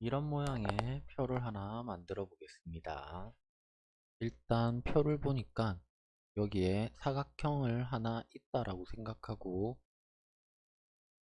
이런 모양의 표를 하나 만들어 보겠습니다. 일단 표를 보니까 여기에 사각형을 하나 있다라고 생각하고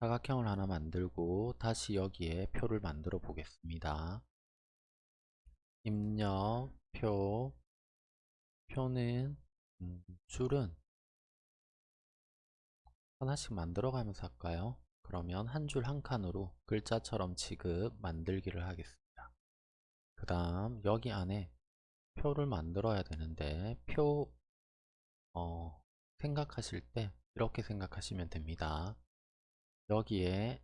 사각형을 하나 만들고 다시 여기에 표를 만들어 보겠습니다. 입력 표 표는 음, 줄은 하나씩 만들어 가면서 할까요? 그러면 한 줄 한 칸으로 글자처럼 취급 만들기를 하겠습니다. 그 다음 여기 안에 표를 만들어야 되는데 표 어, 생각하실 때 이렇게 생각하시면 됩니다. 여기에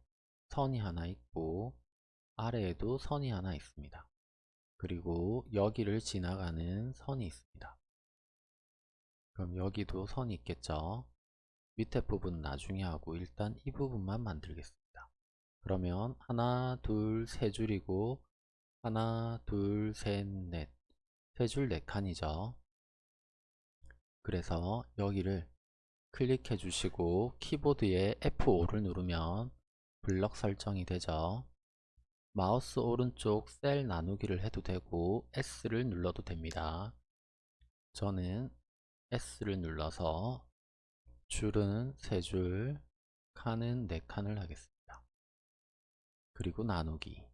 선이 하나 있고 아래에도 선이 하나 있습니다. 그리고 여기를 지나가는 선이 있습니다. 그럼 여기도 선이 있겠죠? 밑에 부분 나중에 하고 일단 이 부분만 만들겠습니다. 그러면 하나, 둘, 세 줄이고 하나, 둘, 셋, 넷 세 줄 네 칸이죠. 그래서 여기를 클릭해 주시고 키보드에 F5를 누르면 블럭 설정이 되죠. 마우스 오른쪽 셀 나누기를 해도 되고 S를 눌러도 됩니다. 저는 S를 눌러서 줄은 3줄, 칸은 4칸을 하겠습니다. 그리고 나누기.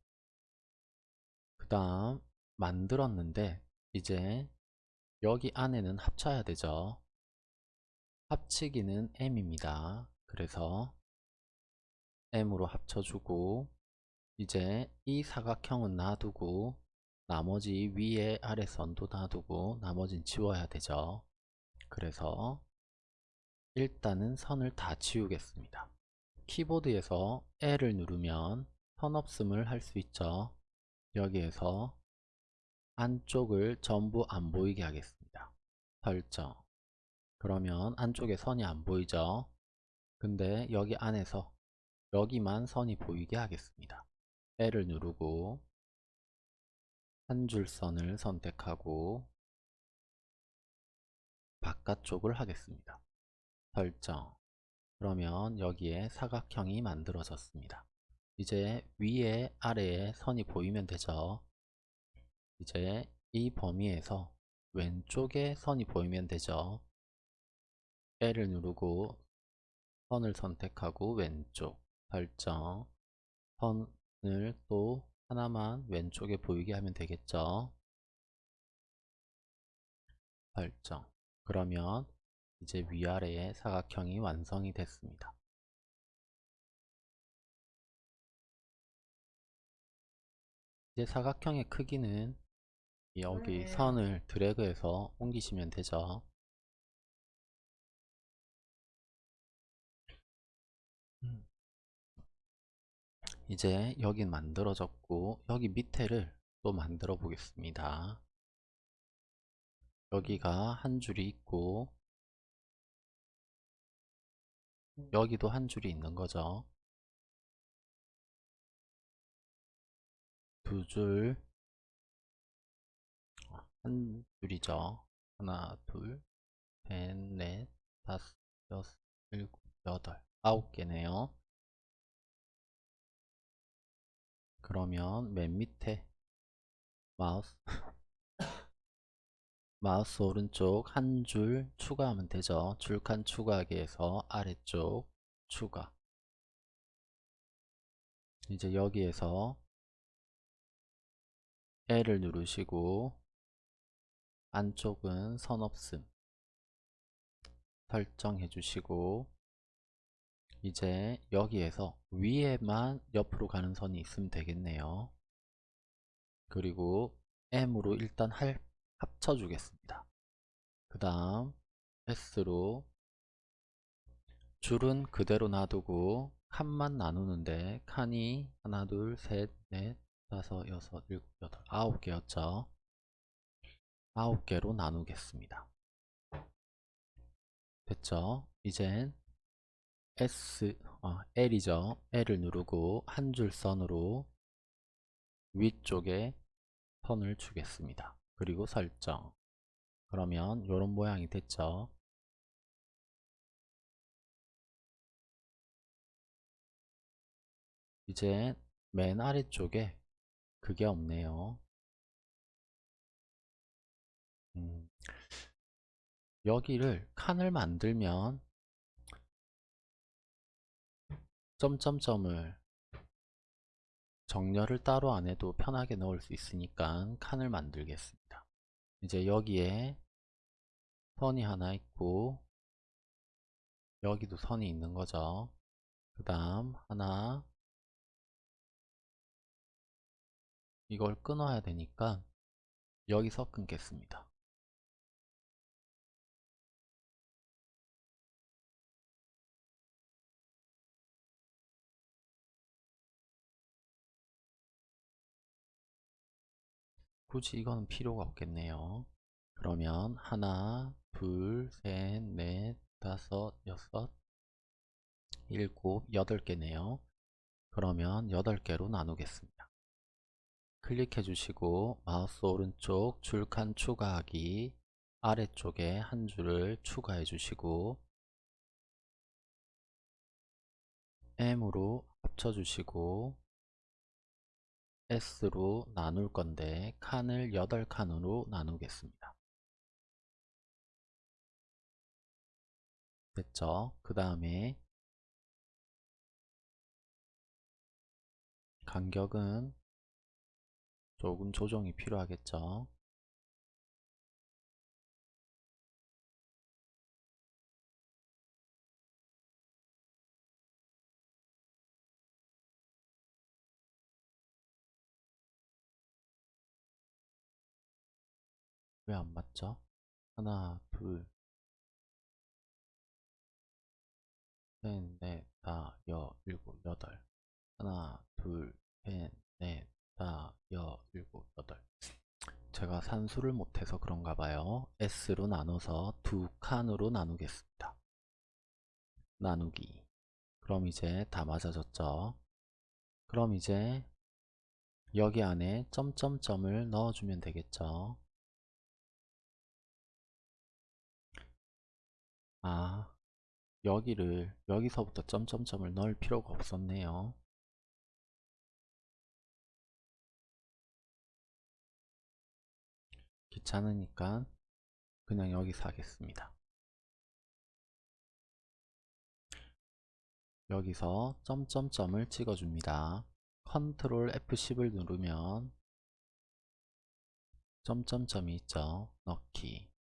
그 다음 만들었는데 이제 여기 안에는 합쳐야 되죠. 합치기는 M입니다. 그래서 M으로 합쳐주고 이제 이 사각형은 놔두고 나머지 위에 아래 선도 놔두고 나머진 지워야 되죠. 그래서 일단은 선을 다 지우겠습니다. 키보드에서 L을 누르면 선 없음을 할 수 있죠. 여기에서 안쪽을 전부 안 보이게 하겠습니다. 설정 그러면 안쪽에 선이 안 보이죠. 근데 여기 안에서 여기만 선이 보이게 하겠습니다. L을 누르고 한 줄 선을 선택하고 바깥쪽을 하겠습니다. 설정 그러면 여기에 사각형이 만들어졌습니다. 이제 위에 아래에 선이 보이면 되죠. 이제 이 범위에서 왼쪽에 선이 보이면 되죠. L을 누르고 선을 선택하고 왼쪽 설정 선을 또 하나만 왼쪽에 보이게 하면 되겠죠. 설정 그러면 이제 위아래의 사각형이 완성이 됐습니다. 이제 사각형의 크기는 여기 선을 드래그해서 옮기시면 되죠. 음. 이제 여긴 만들어졌고 여기 밑에를 또 만들어 보겠습니다. 여기가 한 줄이 있고 여기도 한 줄이 있는 거죠. 두 줄, 한 줄이죠. 하나, 둘, 셋, 넷, 다섯, 여섯, 일곱, 여덟, 아홉 개네요. 그러면 맨 밑에 마우스 마우스 오른쪽 한 줄 추가하면 되죠. 줄칸 추가하기 위해서 아래쪽 추가 이제 여기에서 L을 누르시고 안쪽은 선 없음 설정해 주시고 이제 여기에서 위에만 옆으로 가는 선이 있으면 되겠네요. 그리고 M으로 일단 할 합쳐주겠습니다. 그 다음 S로 줄은 그대로 놔두고 칸만 나누는데 칸이 하나 둘 셋 넷 다섯 여섯 일곱 여덟 아홉 개였죠. 아홉 개로 나누겠습니다. 됐죠? 이젠 S, 어, L이죠. L을 누르고 한 줄 선으로 위쪽에 선을 주겠습니다. 그리고 설정 그러면 이런 모양이 됐죠 이제 맨 아래쪽에 그게 없네요. 음, 여기를 칸을 만들면 점점점을 정렬을 따로 안 해도 편하게 넣을 수 있으니까 칸을 만들겠습니다. 이제 여기에 선이 하나 있고 여기도 선이 있는 거죠. 그 다음 하나 이걸 끊어야 되니까 여기서 끊겠습니다. 굳이 이거는 필요가 없겠네요. 그러면 하나, 둘, 셋, 넷, 다섯, 여섯, 일곱, 여덟 개네요. 그러면 여덟 개로 나누겠습니다. 클릭해 주시고 마우스 오른쪽 줄칸 추가하기 아래쪽에 한 줄을 추가해 주시고 M으로 합쳐 주시고 S로 나눌 건데 칸을 8칸으로 나누겠습니다. 됐죠? 그 다음에 간격은 조금 조정이 필요하겠죠? 왜 안 맞죠? 하나, 둘, 셋, 넷, 다, 여, 일곱, 여덟. 하나, 둘, 셋, 넷, 다, 여, 일곱, 여덟. 제가 산수를 못해서 그런가 봐요. S로 나눠서 두 칸으로 나누겠습니다. 나누기. 그럼 이제 다 맞아졌죠? 그럼 이제 여기 안에 점점점을 넣어주면 되겠죠? 아, 여기를 여기서부터 점점점을 넣을 필요가 없었네요. 귀찮으니까 그냥 여기서 하겠습니다. 여기서 점점점을 찍어줍니다. 컨트롤 F10을 누르면 점점점이 있죠. 넣기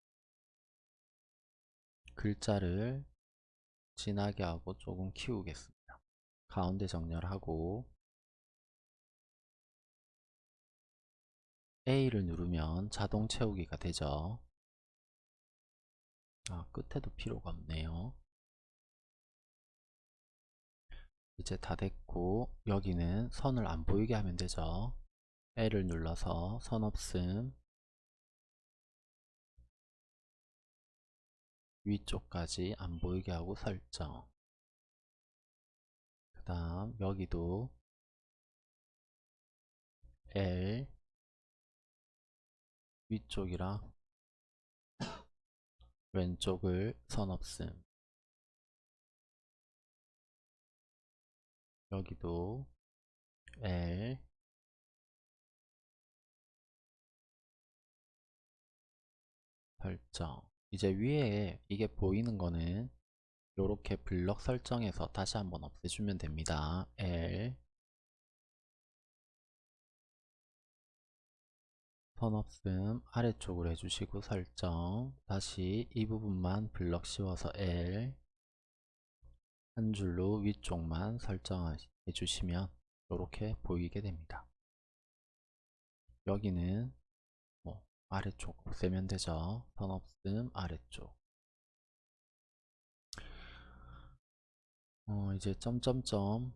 글자를 진하게 하고 조금 키우겠습니다. 가운데 정렬하고 A를 누르면 자동 채우기가 되죠. 아, 끝에도 필요가 없네요. 이제 다 됐고 여기는 선을 안 보이게 하면 되죠. L을 눌러서 선 없음 위쪽까지 안 보이게 하고 설정. 그 다음 여기도 L 위쪽이랑 왼쪽을 선 없음. 여기도 L 설정 이제 위에 이게 보이는 거는 이렇게 블럭 설정해서 다시 한번 없애주면 됩니다. L 선 없음 아래쪽으로 해주시고 설정 다시 이 부분만 블럭 씌워서 L 한 줄로 위쪽만 설정해 주시면 이렇게 보이게 됩니다. 여기는 아래쪽 되죠. 선 없음 아래쪽 어, 이제 점점점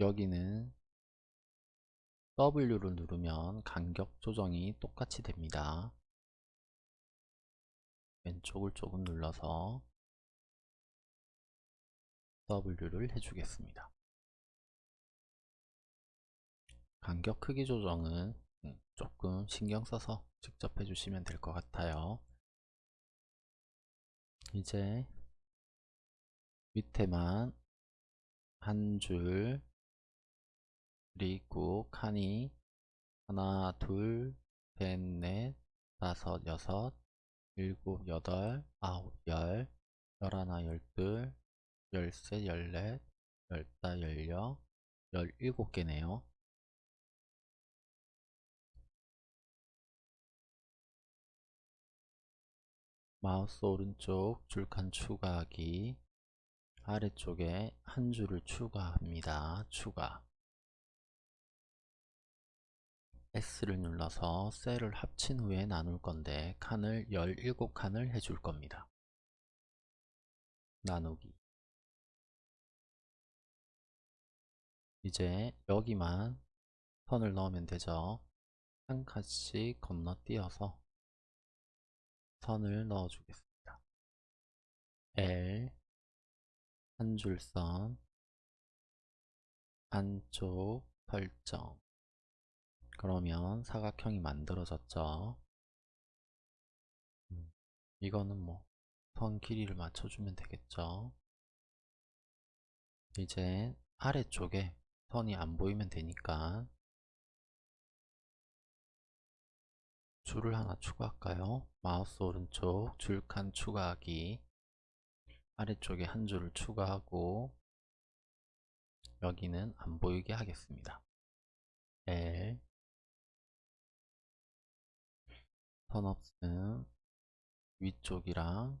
여기는 W를 누르면 간격 조정이 똑같이 됩니다. 왼쪽을 조금 눌러서 W를 해주겠습니다. 간격 크기 조정은 음, 조금 신경 써서 직접 해주시면 될 것 같아요. 이제 밑에만 한 줄 그리고 칸이 하나, 둘, 셋, 넷, 다섯, 여섯, 일곱, 여덟, 아홉, 열, 열하나, 열둘, 열셋, 열넷, 열다, 열여, 열일곱 개네요. 마우스 오른쪽 줄칸 추가하기 아래쪽에 한 줄을 추가합니다. 추가 S를 눌러서 셀을 합친 후에 나눌 건데 칸을 17칸을 해줄 겁니다. 나누기 이제 여기만 선을 넣으면 되죠. 한 칸씩 건너뛰어서 선을 넣어 주겠습니다. L 한 줄선 안쪽 설정 그러면 사각형이 만들어졌죠. 음, 이거는 뭐 선 길이를 맞춰주면 되겠죠. 이제 아래쪽에 선이 안 보이면 되니까 줄을 하나 추가할까요? 마우스 오른쪽 줄칸 추가하기 아래쪽에 한 줄을 추가하고 여기는 안 보이게 하겠습니다. L 선업은 위쪽이랑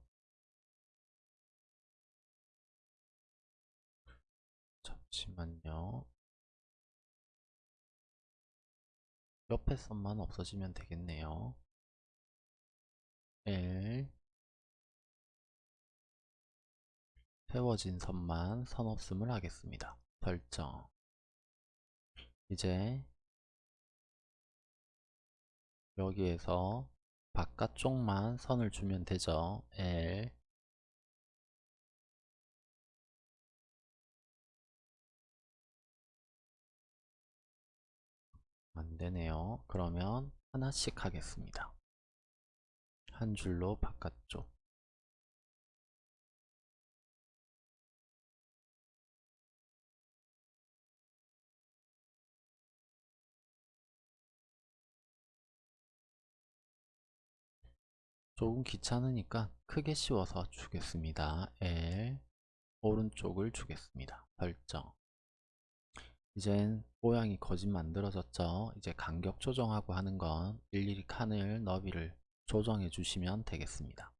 잠시만요. 옆에 선만 없어지면 되겠네요. L 세워진 선만 선 없음을 하겠습니다. 설정 이제 여기에서 바깥쪽만 선을 주면 되죠. L 안되네요. 그러면 하나씩 하겠습니다. 한 줄로 바깥쪽 조금 귀찮으니까 크게 씌워서 주겠습니다. L 오른쪽을 주겠습니다. 설정 이젠 모양이 거짓 만들어졌죠. 이제 간격 조정하고 하는 건 일일이 칸을 너비를 조정해 주시면 되겠습니다.